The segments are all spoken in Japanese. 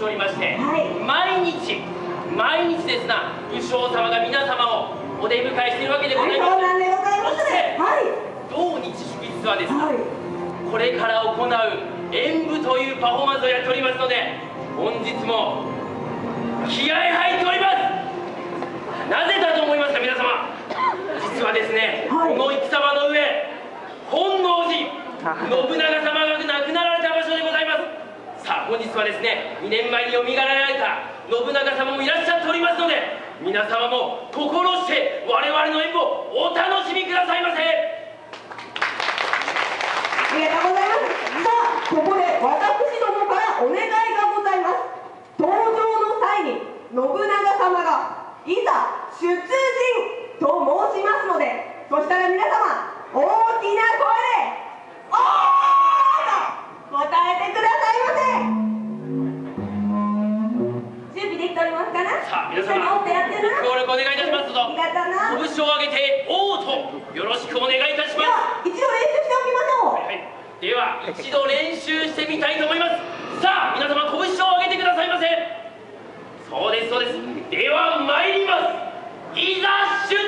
しておりまして、はい毎日毎日ですな武将様が皆様をお出迎えしているわけでごはい、ざいます、そうなんでございますね。はい。同日祝日はですねはい。これから行う演舞というパフォーマンスをやっておりますので本日も気合入っておりますなぜだと思いますか皆様実はですね、はいこの戦場の上本能寺信長 様が亡くなられた場所でございますさあ本日はですね2年前によみがえられた信長様もいらっしゃっておりますので皆様も心して我々の演舞をお楽しみくださいませ。さあ皆様。ご協力お願いいたしますぞありがとうな。拳を上げて「おう」とよろしくお願いいたしでまは一度練習しておきましょう。す、はい、では一度練習してみたいと思いますさあ皆様拳を上げてくださいませそうですそうですでは参りますいざ出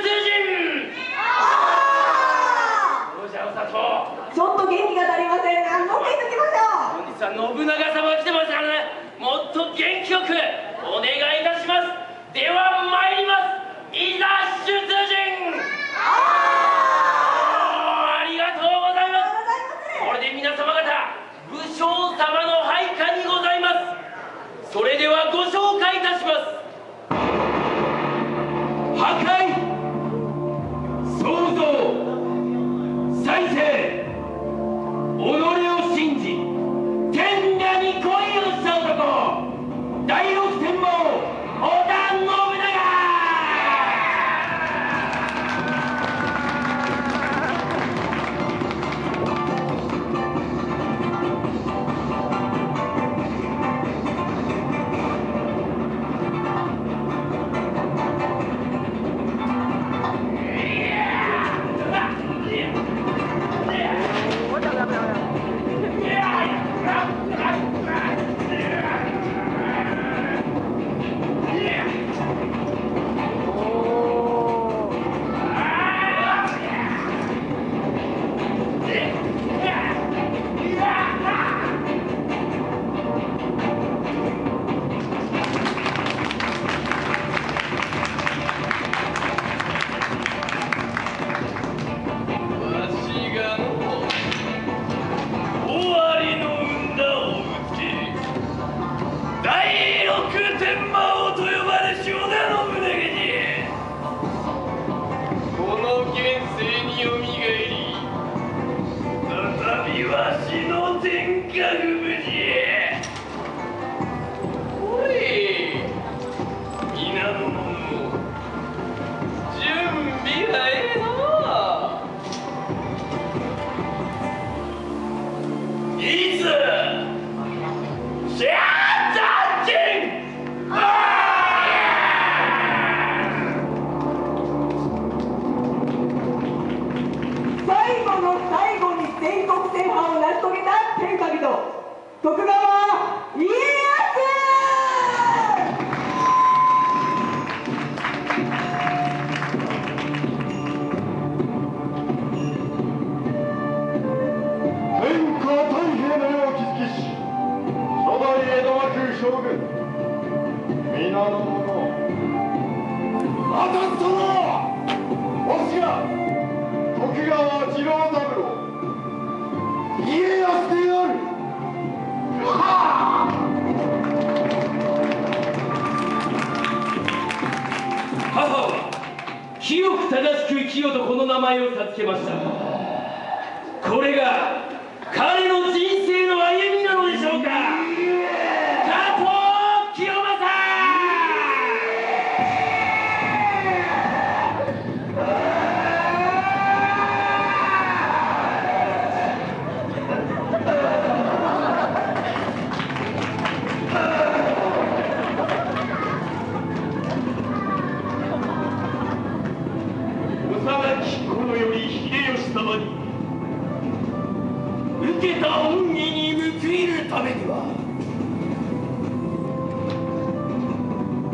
前を授けました。これがめには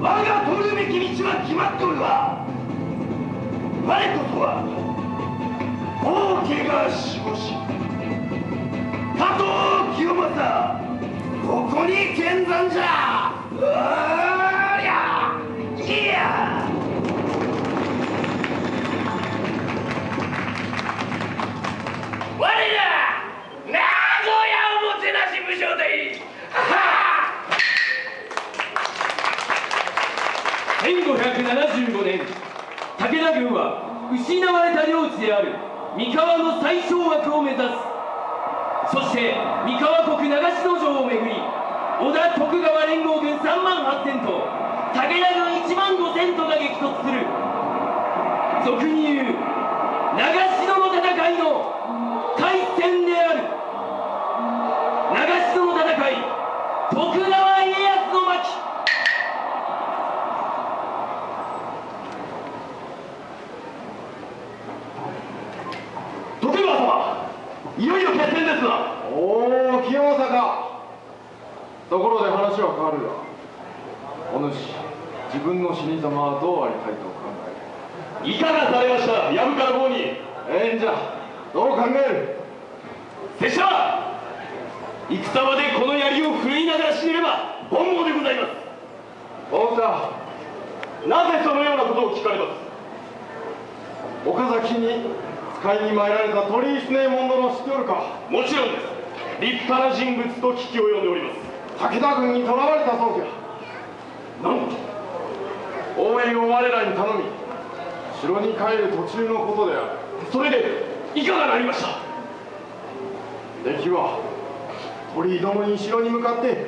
我が取るべき道は決まっとるわ。我こそは王家が守護し加藤清正ここに見参じゃ。軍は失われた領地である三河の最小枠を目指す。そして三河国長篠城をめぐり織田徳川連合軍3万8000と武田軍1万5000とが激突する。俗に言う長戦ですな。おお清正か。ところで話は変わるがお主自分の死に様はどうありたいと考え？いかがされました？藪から棒に。るええんじゃ。どう考える？拙者戦場でこの槍を振るいながら死ねれば本望でございます。そうかなぜそのようなことを聞かれます？岡崎に使いに参られた鳥居常右衛門殿知っておるか？もちろんです。立派な人物と聞き及んでおります。武田軍に囚われたそうじゃ。なんと？応援を我らに頼み城に帰る途中のことである。それでいかがなりました？敵は鳥居殿に城に向かって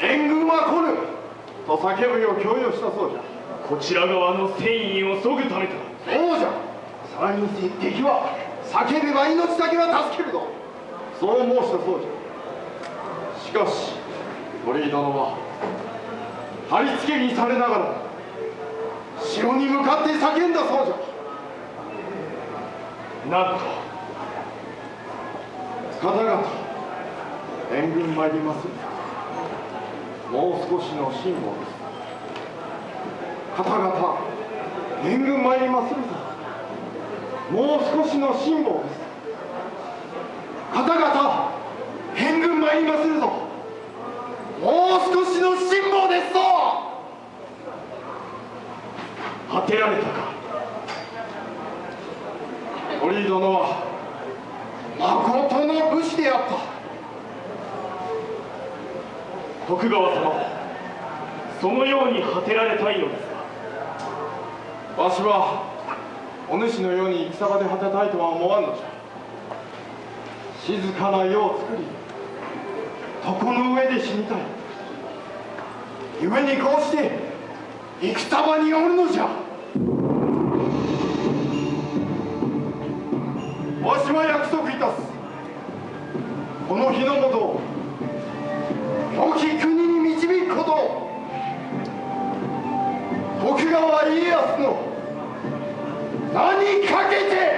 援軍は来ぬ！と叫ぶよう強要したそうじゃ。こちら側の戦意を削ぐためと。そうじゃ敵は叫べば命だけは助けるぞそう申したそうじゃ。しかし鳥居殿は貼り付けにされながら城に向かって叫んだそうじゃ。なんと方々援軍参ります。もう少しの辛抱です。方々援軍参りまするぞもう少しの辛抱です。方々援軍参りまするぞ。もう少しの辛抱ですぞ。果てられたか。鳥居殿は誠の武士であった。徳川様そのように果てられたいのですかわしはお主のように戦場で果てたいとは思わんのじゃ。静かな世を作り床の上で死にたい。故にこうして戦場におるのじゃ。わしは約束いたす。この日のもと良き国に導くこと徳川家康の何かけて